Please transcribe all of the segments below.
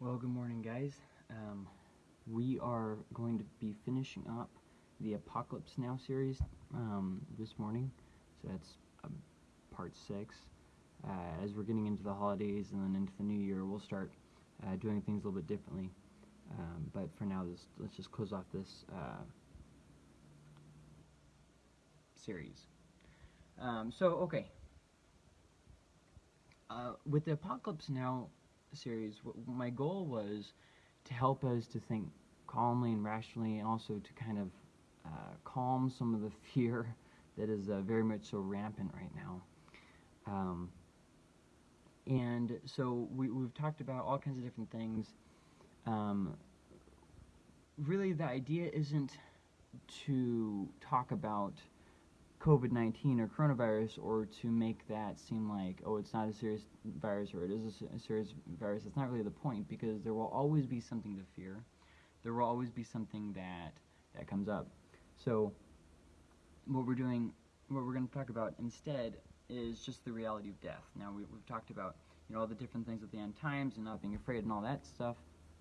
Well, good morning, guys. Um, we are going to be finishing up the Apocalypse Now series um, this morning. So that's um, part six. Uh, as we're getting into the holidays and then into the new year, we'll start uh, doing things a little bit differently. Um, but for now, this, let's just close off this uh, series. Um, so, okay. Uh, with the Apocalypse Now series, my goal was to help us to think calmly and rationally, and also to kind of uh, calm some of the fear that is uh, very much so rampant right now. Um, and so we, we've talked about all kinds of different things. Um, really, the idea isn't to talk about COVID 19 or coronavirus or to make that seem like, oh, it's not a serious virus or it is a, serious virus. That's not really the point because there will always be something to fear. There will always be something that, that comes up. So, what we're doing, what we're going to talk about instead is just the reality of death. Now, we, we've talked about, you know, all the different things at the end times and not being afraid and all that stuff,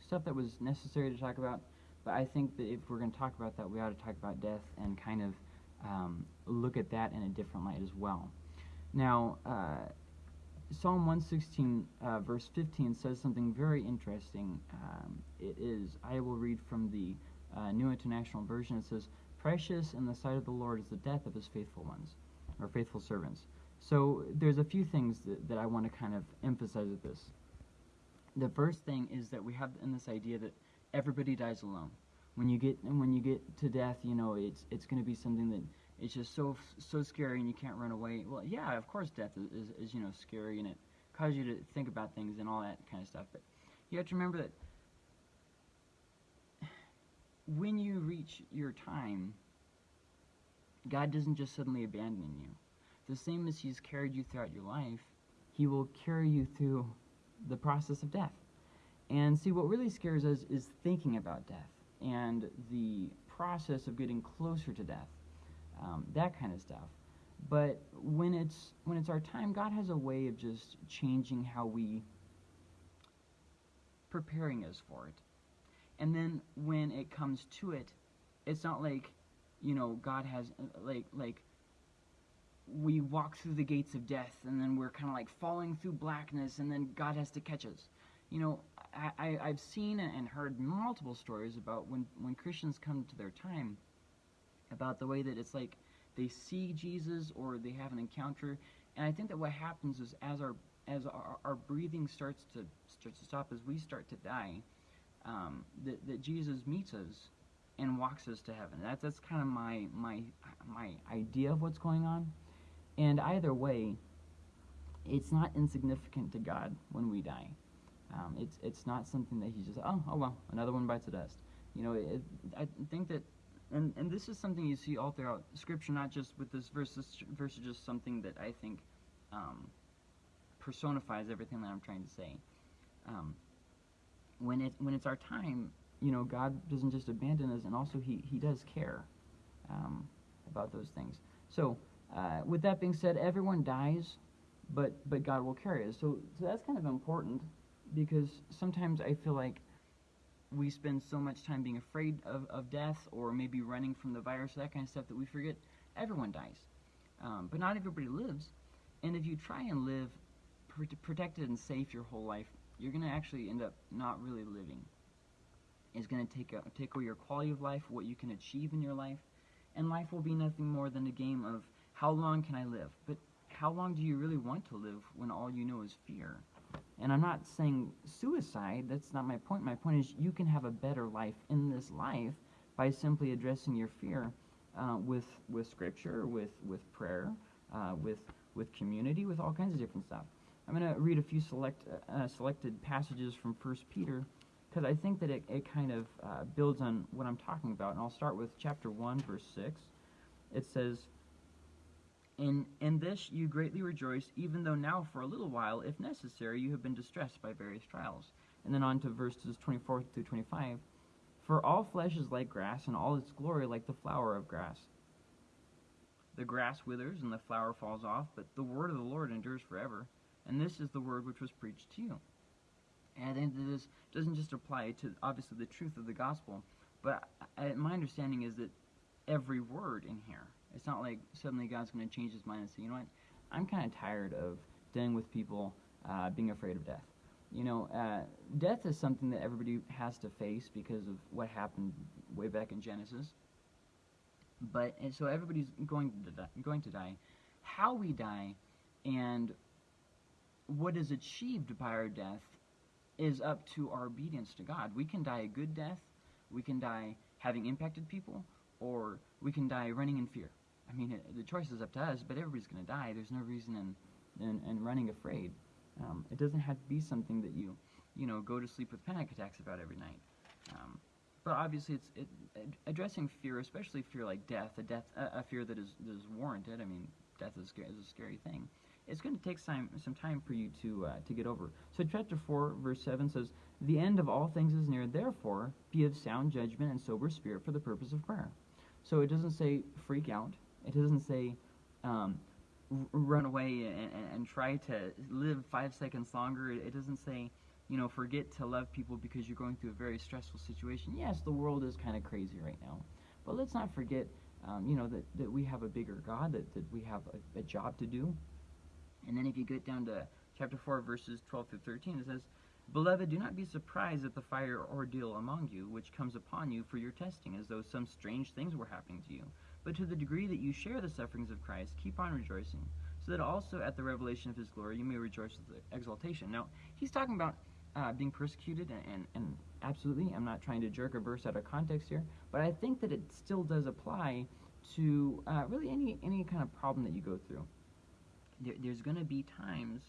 stuff that was necessary to talk about. But I think that if we're going to talk about that, we ought to talk about death and kind of um, look at that in a different light as well. Now, uh, Psalm 116, uh, verse 15, says something very interesting. Um, it is, I will read from the uh, New International Version. It says, Precious in the sight of the Lord is the death of his faithful ones, or faithful servants. So there's a few things that, that I want to kind of emphasize with this. The first thing is that we have in this idea that everybody dies alone when you get when you get to death, you know, it's it's going to be something that it's just so so scary and you can't run away. Well, yeah, of course, death is, is, is you know scary and it causes you to think about things and all that kind of stuff. But you have to remember that when you reach your time, God doesn't just suddenly abandon you. The same as He's carried you throughout your life, He will carry you through the process of death. And see, what really scares us is thinking about death and the process of getting closer to death, um, that kind of stuff. But when it's when it's our time, God has a way of just changing how we preparing us for it. And then when it comes to it, it's not like, you know, God has uh, like like we walk through the gates of death and then we're kind of like falling through blackness and then God has to catch us. You know, I, have seen and heard multiple stories about when, when Christians come to their time about the way that it's like they see Jesus or they have an encounter. And I think that what happens is as our as our, our breathing starts to starts to stop, as we start to die, um, that, that Jesus meets us and walks us to heaven. That's that's kind of my my my idea of what's going on. And either way, it's not insignificant to God when we die. Um, it's it's not something that he's just oh oh well another one bites the dust. You know, it, I think that, and and this is something you see all throughout Scripture, not just with this verse. This verse is just something that I think um, personifies everything that I'm trying to say. Um, when it when it's our time, you know, God doesn't just abandon us, and also He He does care um, about those things. So, uh, with that being said, everyone dies, but but God will carry us. So so that's kind of important because sometimes I feel like we spend so much time being afraid of, of death or maybe running from the virus, that kind of stuff, that we forget everyone dies. Um, but not everybody lives. And if you try and live pr- protected and safe your whole life, you're going to actually end up not really living. It's going to take, take away your quality of life, what you can achieve in your life, and life will be nothing more than a game of how long can I live? But how long do you really want to live when all you know is fear? And I'm not saying suicide, that's not my point. My point is you can have a better life in this life by simply addressing your fear uh, with, with scripture, with, with prayer, uh, with, with community, with all kinds of different stuff. I'm going to read a few select, uh, selected passages from 1 Peter because I think that it, it kind of uh, builds on what I'm talking about. And I'll start with chapter 1, verse 6. It says, in, in this you greatly rejoice, even though now for a little while, if necessary, you have been distressed by various trials. And then on to verses 24 through 25. For all flesh is like grass, and all its glory like the flower of grass. The grass withers, and the flower falls off, but the word of the Lord endures forever. And this is the word which was preached to you. And this doesn't just apply to obviously the truth of the gospel, but I, my understanding is that every word in here. It's not like suddenly God's going to change his mind and say, you know what, I'm kind of tired of dealing with people uh, being afraid of death. You know, uh, death is something that everybody has to face because of what happened way back in Genesis. But and so everybody's going to die, going to die. How we die and what is achieved by our death is up to our obedience to God. We can die a good death, we can die having impacted people, or we can die running in fear. I mean, it, the choice is up to us, but everybody's going to die. There's no reason in, in, in running afraid. Um, it doesn't have to be something that you, you know, go to sleep with panic attacks about every night. Um, but obviously, it's it, addressing fear, especially fear like death, a death, a, a fear that is, that is warranted. I mean, death is, is a scary thing. It's going to take some some time for you to uh, to get over. So chapter four, verse seven says, "The end of all things is near. Therefore, be of sound judgment and sober spirit for the purpose of prayer." So it doesn't say freak out. It doesn't say um, run away and, and, try to live five seconds longer. It doesn't say, you know, forget to love people because you're going through a very stressful situation. Yes, the world is kind of crazy right now. But let's not forget, um, you know, that, that we have a bigger God, that, that we have a, a job to do. And then if you get down to chapter 4, verses 12 through 13, it says, Beloved, do not be surprised at the fire ordeal among you, which comes upon you for your testing, as though some strange things were happening to you but to the degree that you share the sufferings of Christ, keep on rejoicing, so that also at the revelation of his glory you may rejoice with exultation. Now, he's talking about uh, being persecuted, and, and, and, absolutely, I'm not trying to jerk a verse out of context here, but I think that it still does apply to uh, really any, any kind of problem that you go through. There, there's going to be times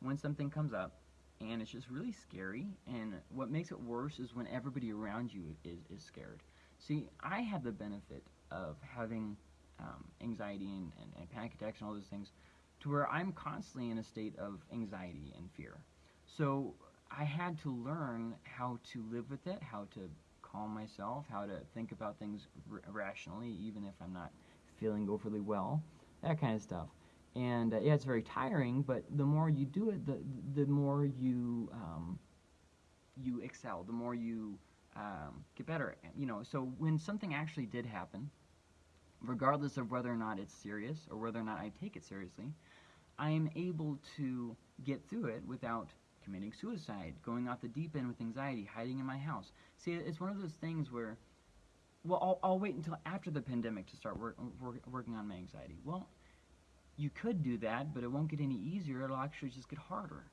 when something comes up, and it's just really scary, and what makes it worse is when everybody around you is, is scared. See, I have the benefit of having um, anxiety and, and, and, panic attacks and all those things to where I'm constantly in a state of anxiety and fear. So I had to learn how to live with it, how to calm myself, how to think about things rationally, even if I'm not feeling overly well, that kind of stuff. And uh, yeah, it's very tiring, but the more you do it, the the more you um, you excel, the more you um, get better. You know, so when something actually did happen, regardless of whether or not it's serious or whether or not I take it seriously, I am able to get through it without committing suicide, going off the deep end with anxiety, hiding in my house. See, it's one of those things where, well, I'll, I'll wait until after the pandemic to start work, work, working on my anxiety. Well, you could do that, but it won't get any easier. It'll actually just get harder.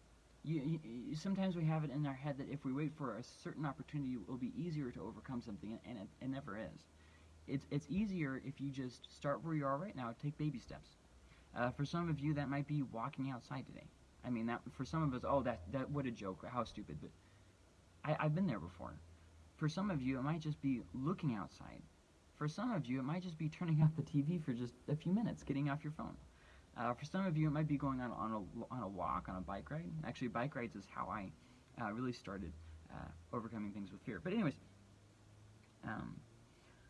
You, you, sometimes we have it in our head that if we wait for a certain opportunity, it will be easier to overcome something, and it, it never is it's, it's easier if you just start where you are right now, take baby steps. Uh, for some of you, that might be walking outside today. I mean, that for some of us, oh, that, that what a joke, how stupid. But I, I've been there before. For some of you, it might just be looking outside. For some of you, it might just be turning off the TV for just a few minutes, getting off your phone. Uh, for some of you, it might be going on, on, a, on a walk, on a bike ride. Actually, bike rides is how I uh, really started uh, overcoming things with fear. But anyways, um,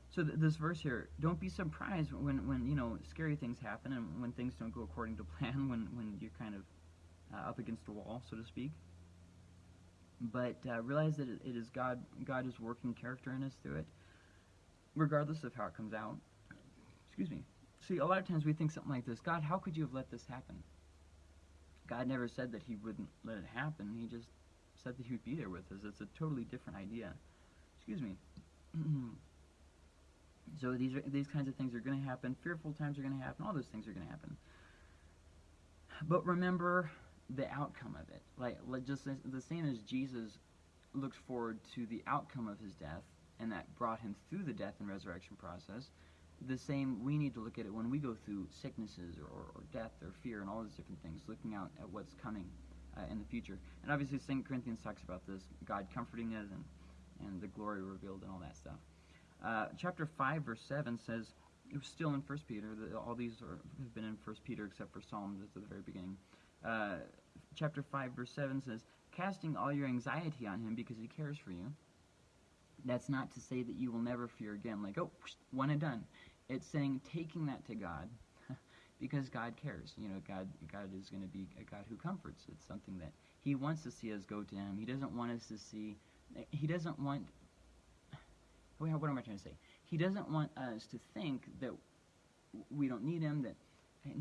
so th- this verse here, don't be surprised when, when you know scary things happen and when things don't go according to plan, when, when you're kind of uh, up against a wall, so to speak. But uh, realize that it, is God. God is working character in us through it, regardless of how it comes out. Excuse me. See, a lot of times we think something like this: God, how could you have let this happen? God never said that He wouldn't let it happen. He just said that He would be there with us. It's a totally different idea. Excuse me. So these are, these kinds of things are going to happen. Fearful times are going to happen. All those things are going to happen. But remember the outcome of it. Like, just the same as Jesus looked forward to the outcome of his death, and that brought him through the death and resurrection process. The same we need to look at it when we go through sicknesses or, or, or death or fear and all those different things, looking out at what's coming uh, in the future. And obviously, St. Corinthians talks about this God comforting us and, and the glory revealed and all that stuff. Uh, chapter 5, verse 7 says, it was still in First Peter, the, all these are, have been in First Peter except for Psalms at the very beginning. Uh, chapter 5, verse 7 says, casting all your anxiety on him because he cares for you. That's not to say that you will never fear again, like, oh, one and done. It's saying taking that to God because God cares. You know, God, God is going to be a God who comforts. It's something that He wants to see us go to Him. He doesn't want us to see. He doesn't want. What am I trying to say? He doesn't want us to think that we don't need Him. That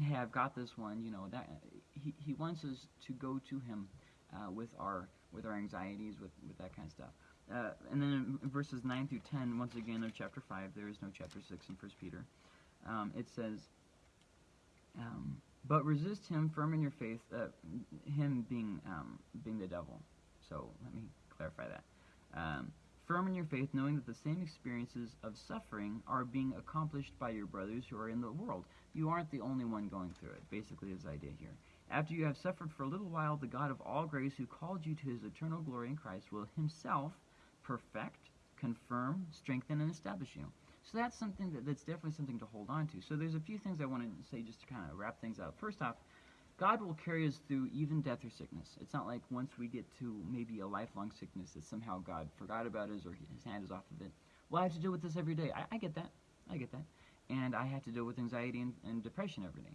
hey, I've got this one. You know that He He wants us to go to Him uh, with our with our anxieties, with with that kind of stuff. Uh, and then verses 9 through 10, once again, of chapter 5, there is no chapter 6 in 1 Peter. Um, it says, um, but resist him firm in your faith, uh, him being, um, being the devil. So let me clarify that. Firm in your faith, knowing that the same experiences of suffering are being accomplished by your brothers who are in the world. You aren't the only one going through it, basically, is the idea here. After you have suffered for a little while, the God of all grace, who called you to his eternal glory in Christ, will himself perfect, confirm, strengthen, and establish you. So that's something that, that's definitely something to hold on to. So there's a few things I want to say just to kind of wrap things up. First off, God will carry us through even death or sickness. It's not like once we get to maybe a lifelong sickness that somehow God forgot about us or his hand is off of it. Well, I have to deal with this every day. I, I get that. I get that. And I have to deal with anxiety and, and depression every day.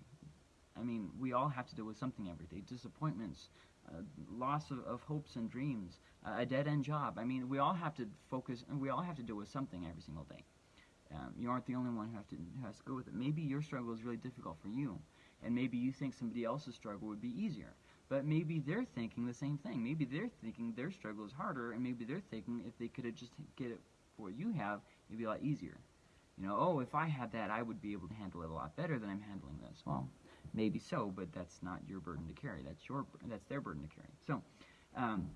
I mean, we all have to deal with something every day. Disappointments, uh, loss of, of, hopes and dreams, uh, a dead end job. I mean, we all have to focus, and we all have to deal with something every single day. Um, you aren't the only one who, have to, who has to go with it. Maybe your struggle is really difficult for you, and maybe you think somebody else's struggle would be easier. But maybe they're thinking the same thing. Maybe they're thinking their struggle is harder, and maybe they're thinking if they could have just get it for what you have, it'd be a lot easier. You know, oh, if I had that, I would be able to handle it a lot better than I'm handling this. Well, maybe so, but that's not your burden to carry. That's your that's their burden to carry. So, um,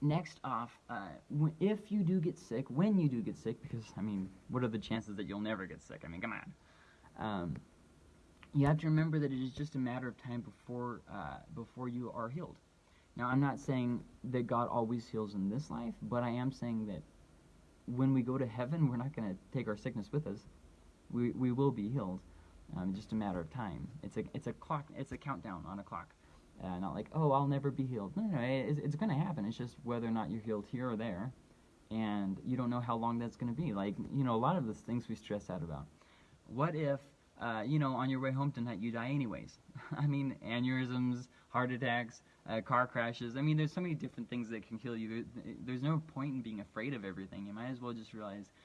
next off, uh, if you do get sick, when you do get sick, because I mean, what are the chances that you'll never get sick? I mean, come on. Um, you have to remember that it is just a matter of time before uh, before you are healed. Now, I'm not saying that God always heals in this life, but I am saying that when we go to heaven, we're not going to take our sickness with us. We we will be healed. Um, just a matter of time. It's a it's a clock. It's a countdown on a clock. Uh, not like oh I'll never be healed. No, no, no it's, it's going to happen. It's just whether or not you're healed here or there, and you don't know how long that's going to be. Like you know a lot of the things we stress out about. What if uh, you know on your way home tonight you die anyways? I mean aneurysms, heart attacks, uh, car crashes. I mean there's so many different things that can kill you. There's no point in being afraid of everything. You might as well just realize.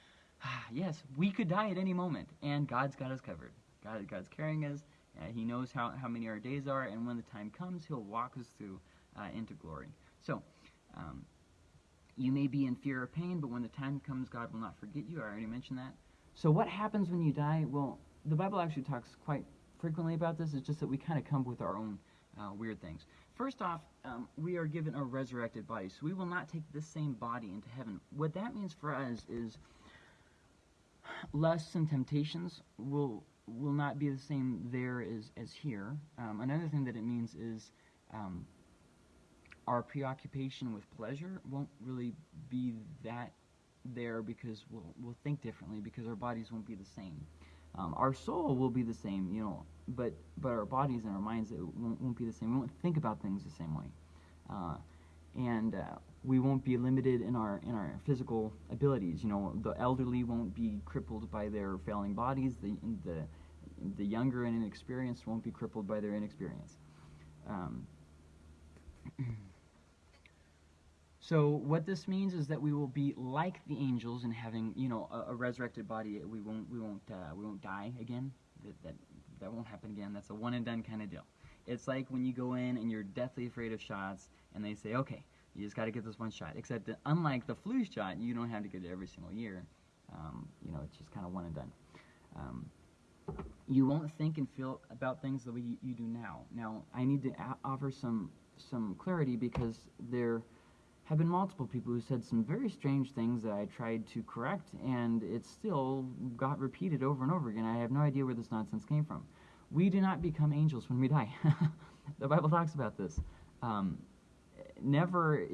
Ah, yes, we could die at any moment, and God's got us covered. God, God's carrying us. Uh, he knows how, how many our days are, and when the time comes, He'll walk us through uh, into glory. So, um, you may be in fear or pain, but when the time comes, God will not forget you. I already mentioned that. So, what happens when you die? Well, the Bible actually talks quite frequently about this. It's just that we kind of come with our own uh, weird things. First off, um, we are given a resurrected body, so we will not take this same body into heaven. What that means for us is lusts and temptations will will not be the same there as, as here. Um, another thing that it means is um, our preoccupation with pleasure won't really be that there because we'll, we'll think differently because our bodies won't be the same. Um, our soul will be the same, you know, but but our bodies and our minds won't, won't be the same. We won't think about things the same way, uh, and uh, we won't be limited in our in our physical abilities. You know, the elderly won't be crippled by their failing bodies. The the the younger and inexperienced won't be crippled by their inexperience. Um, so what this means is that we will be like the angels in having you know a, a resurrected body. We won't we won't uh, we won't die again. That, that that won't happen again. That's a one and done kind of deal. It's like when you go in and you're deathly afraid of shots, and they say, okay, you just got to get this one shot. Except that unlike the flu shot, you don't have to get it every single year. Um, you know, it's just kind of one and done. Um, you won't think and feel about things the way you, you do now. Now, I need to offer some some clarity because there have been multiple people who said some very strange things that I tried to correct, and it still got repeated over and over again. I have no idea where this nonsense came from. We do not become angels when we die. the Bible talks about this. Um, never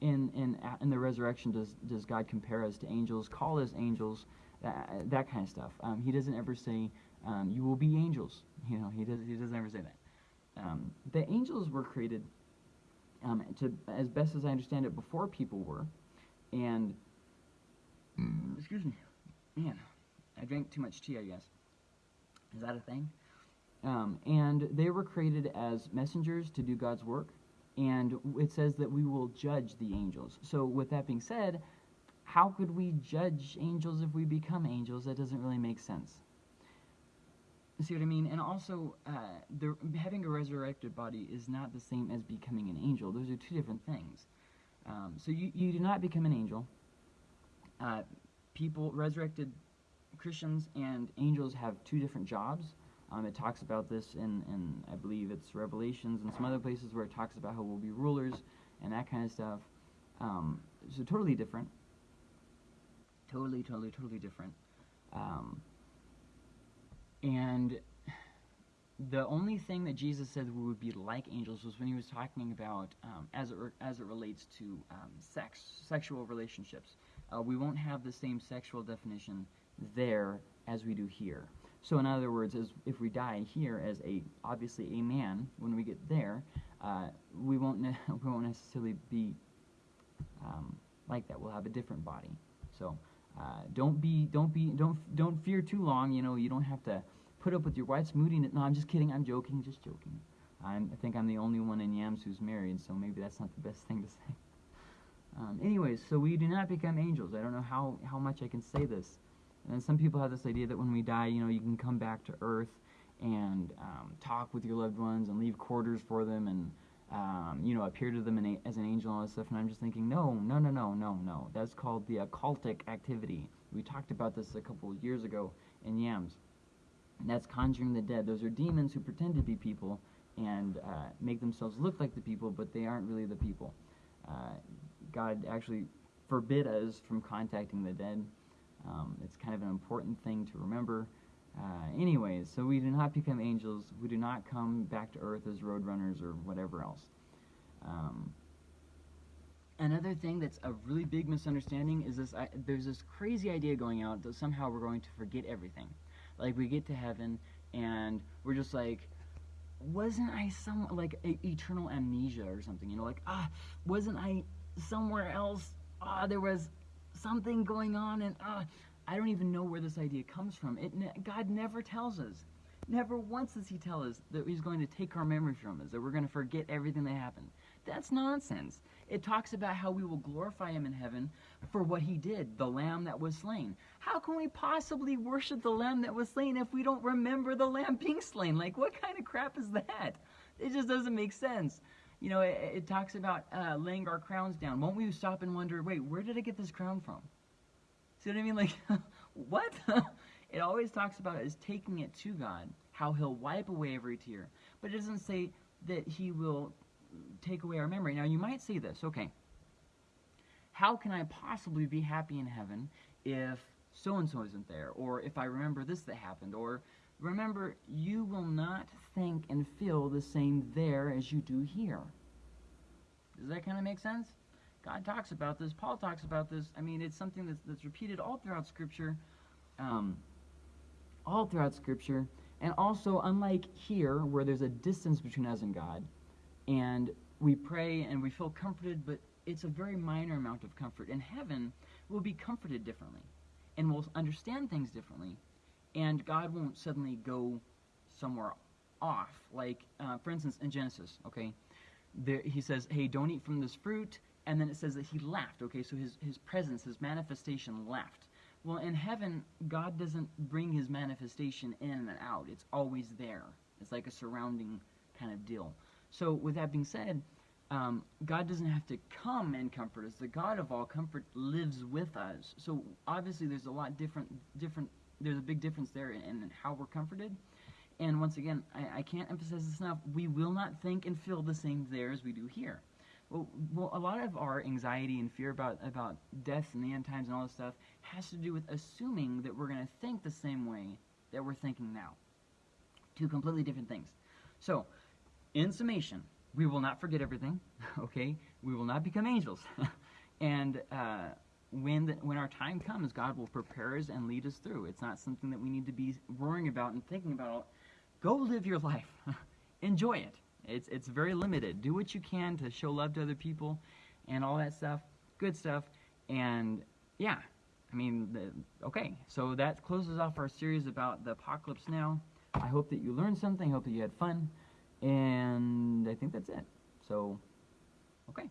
in, in, in the resurrection does, does God compare us to angels, call us angels, that, that kind of stuff. Um, he doesn't ever say, um, you will be angels. You know, he, does, he doesn't ever say that. Um, the angels were created, um, to, as best as I understand it, before people were. And, excuse me, man, I drank too much tea, I guess. Is that a thing? Um, and they were created as messengers to do God's work and it says that we will judge the angels. So, with that being said, how could we judge angels if we become angels? That doesn't really make sense. See what I mean? And also, uh, the, having a resurrected body is not the same as becoming an angel. Those are two different things. Um, so you, you do not become an angel. Uh, people, resurrected Christians and angels have two different jobs. Um, it talks about this in, in, I believe it's Revelations and some other places where it talks about how we'll be rulers and that kind of stuff. Um, so totally different. Totally, totally, totally different. And the only thing that Jesus said we would be like angels was when he was talking about um, as it as it relates to um, sex, sexual relationships. Uh, we won't have the same sexual definition there as we do here. So, in other words, as if we die here as a obviously a man, when we get there, uh, we won't we won't necessarily be um, like that. We'll have a different body. So. Uh, don't be, don't be, don't, don't fear too long. You know, you don't have to put up with your wife's moodiness. No, I'm just kidding. I'm joking. Just joking. I'm, I think I'm the only one in Yams who's married, so maybe that's not the best thing to say. Um, anyways, so we do not become angels. I don't know how, how much I can say this. And some people have this idea that when we die, you know, you can come back to earth and um, talk with your loved ones and leave quarters for them and um, you know, appear to them a, as an angel and all this stuff. And I'm just thinking, no, no, no, no, no, no. That's called the occultic activity. We talked about this a couple of years ago in Yams. And that's conjuring the dead. Those are demons who pretend to be people and uh, make themselves look like the people, but they aren't really the people. Uh, God actually forbid us from contacting the dead. Um, it's kind of an important thing to remember. Uh, anyways, so we do not become angels. We do not come back to earth as roadrunners or whatever else. Um, another thing that's a really big misunderstanding is this: I, there's this crazy idea going out that somehow we're going to forget everything. Like we get to heaven and we're just like, wasn't I some like a, eternal amnesia or something? You know, like ah, wasn't I somewhere else? Ah, there was something going on and ah. I don't even know where this idea comes from. It ne- God never tells us. Never once does He tell us that He's going to take our memories from us, that we're going to forget everything that happened. That's nonsense. It talks about how we will glorify Him in heaven for what He did, the Lamb that was slain. How can we possibly worship the Lamb that was slain if we don't remember the Lamb being slain? Like, what kind of crap is that? It just doesn't make sense. You know, it, it talks about uh, laying our crowns down. Won't we stop and wonder, wait, where did I get this crown from? See what I mean? Like, what? it always talks about is taking it to God, how He'll wipe away every tear. But it doesn't say that He will take away our memory. Now, you might say this, okay, how can I possibly be happy in heaven if so and so isn't there? Or if I remember this that happened? Or remember, you will not think and feel the same there as you do here. Does that kind of make sense? God talks about this. Paul talks about this. I mean, it's something that's, that's repeated all throughout Scripture. Um, all throughout Scripture. And also, unlike here, where there's a distance between us and God, and we pray and we feel comforted, but it's a very minor amount of comfort. In heaven, we'll be comforted differently, and we'll understand things differently, and God won't suddenly go somewhere off. Like, uh, for instance, in Genesis, okay, there, he says, hey, don't eat from this fruit and then it says that he laughed. Okay, so his, his presence, his manifestation left. Well, in heaven, God doesn't bring his manifestation in and out. It's always there. It's like a surrounding kind of deal. So, with that being said, um, God doesn't have to come and comfort us. The God of all comfort lives with us. So, obviously, there's a lot different, different. There's a big difference there in, in how we're comforted. And once again, I, I can't emphasize this enough. We will not think and feel the same there as we do here. Well, a lot of our anxiety and fear about about death and the end times and all this stuff has to do with assuming that we're going to think the same way that we're thinking now. Two completely different things. So, in summation, we will not forget everything. Okay, we will not become angels, and uh, when the, when our time comes, God will prepare us and lead us through. It's not something that we need to be worrying about and thinking about. Go live your life, enjoy it. It's it's very limited. Do what you can to show love to other people, and all that stuff. Good stuff. And yeah, I mean, the, okay. So that closes off our series about the apocalypse. Now, I hope that you learned something. I hope that you had fun, and I think that's it. So Okay.